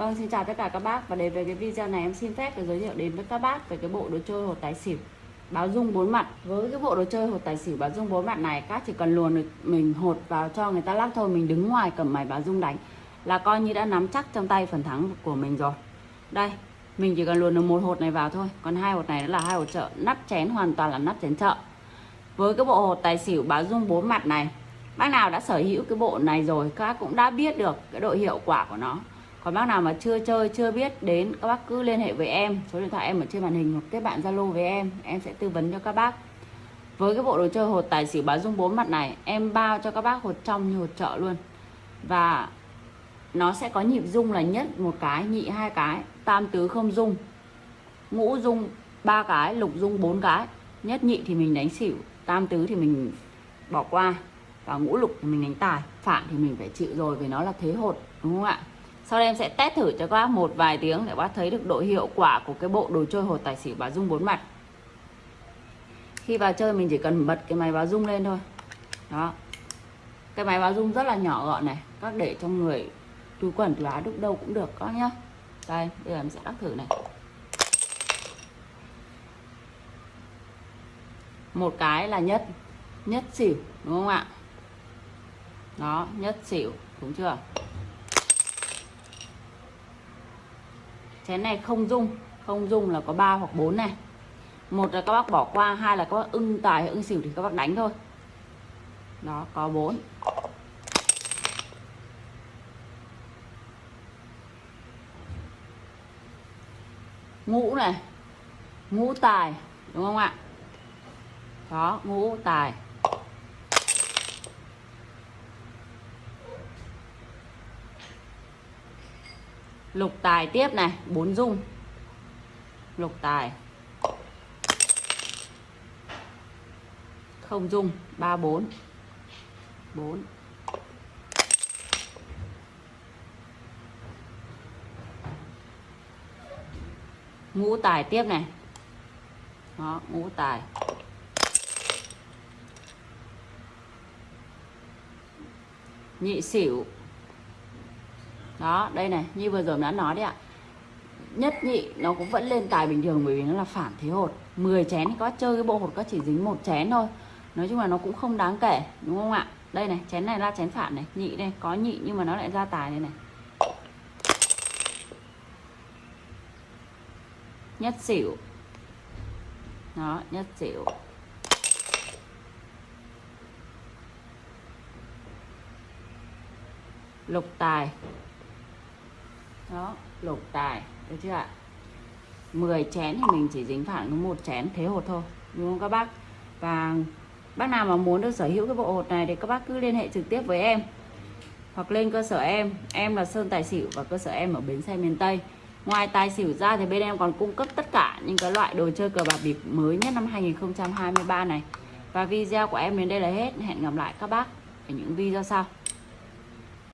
Vâng, xin chào tất cả các bác và đến với cái video này em xin phép được giới thiệu đến với các bác về cái bộ đồ chơi hột tài xỉu báo dung bốn mặt. Với cái bộ đồ chơi hột tài xỉu báo dung bốn mặt này các chỉ cần luồn được mình hột vào cho người ta lắc thôi, mình đứng ngoài cầm máy báo dung đánh là coi như đã nắm chắc trong tay phần thắng của mình rồi. Đây, mình chỉ cần luồn được một hột này vào thôi, còn hai hột này là hai hột chợ, nắp chén hoàn toàn là nắp chén chợ. Với cái bộ hột tài xỉu báo dung bốn mặt này, bác nào đã sở hữu cái bộ này rồi các cũng đã biết được cái độ hiệu quả của nó còn bác nào mà chưa chơi, chưa biết đến, các bác cứ liên hệ với em. Số điện thoại em ở trên màn hình hoặc kết bạn zalo với em. Em sẽ tư vấn cho các bác. Với cái bộ đồ chơi hột tài xỉu báo dung bốn mặt này, em bao cho các bác hột trong như hột chợ luôn. Và nó sẽ có nhịp dung là nhất, một cái, nhị, hai cái. Tam tứ không dung ngũ dung ba cái, lục dung bốn cái. Nhất nhị thì mình đánh xỉu, tam tứ thì mình bỏ qua. Và ngũ lục thì mình đánh tài, phản thì mình phải chịu rồi, vì nó là thế hột, đúng không ạ? Sau đây em sẽ test thử cho các bác một vài tiếng để bác thấy được độ hiệu quả của cái bộ đồ chơi hột tài xỉu báo dung bốn mặt. Khi vào chơi mình chỉ cần bật cái máy báo dung lên thôi. Đó. Cái máy báo dung rất là nhỏ gọn này, các để trong người túi quần túi áo đúc đâu cũng được, các nhá. Đây, bây giờ em sẽ đắc thử này. Một cái là nhất nhất xỉu, đúng không ạ? Đó, nhất xỉu, đúng chưa? Chén này không dung không dung là có 3 hoặc 4 này. Một là các bác bỏ qua, hai là các bác ưng tài, ưng xỉu thì các bác đánh thôi. Đó, có 4 ngũ này, ngũ tài, đúng không ạ? Đó ngũ tài. Lục tài tiếp này, bốn dung. Lục tài. Không dung, ba bốn. Bốn. Ngũ tài tiếp này. Đó, ngũ tài. Nhị xỉu đó, đây này, như vừa rồi đã nói đấy ạ. Nhất nhị, nó cũng vẫn lên tài bình thường bởi vì nó là phản thế hột. 10 chén thì có chơi cái bộ hột có chỉ dính một chén thôi. Nói chung là nó cũng không đáng kể, đúng không ạ? Đây này, chén này ra chén phản này, nhị đây, có nhị nhưng mà nó lại ra tài đây này. Nhất xỉu. Đó, nhất xỉu. Lục tài đó, lục tài, được chưa ạ? 10 chén thì mình chỉ dính phản có một chén thế hột thôi, đúng không các bác? Và bác nào mà muốn được sở hữu cái bộ hột này thì các bác cứ liên hệ trực tiếp với em. Hoặc lên cơ sở em em là Sơn Tài Xỉu và cơ sở em ở Bến Xe miền Tây. Ngoài tài xỉu ra thì bên em còn cung cấp tất cả những cái loại đồ chơi cờ bạc bịp mới nhất năm 2023 này. Và video của em đến đây là hết. Hẹn gặp lại các bác ở những video sau.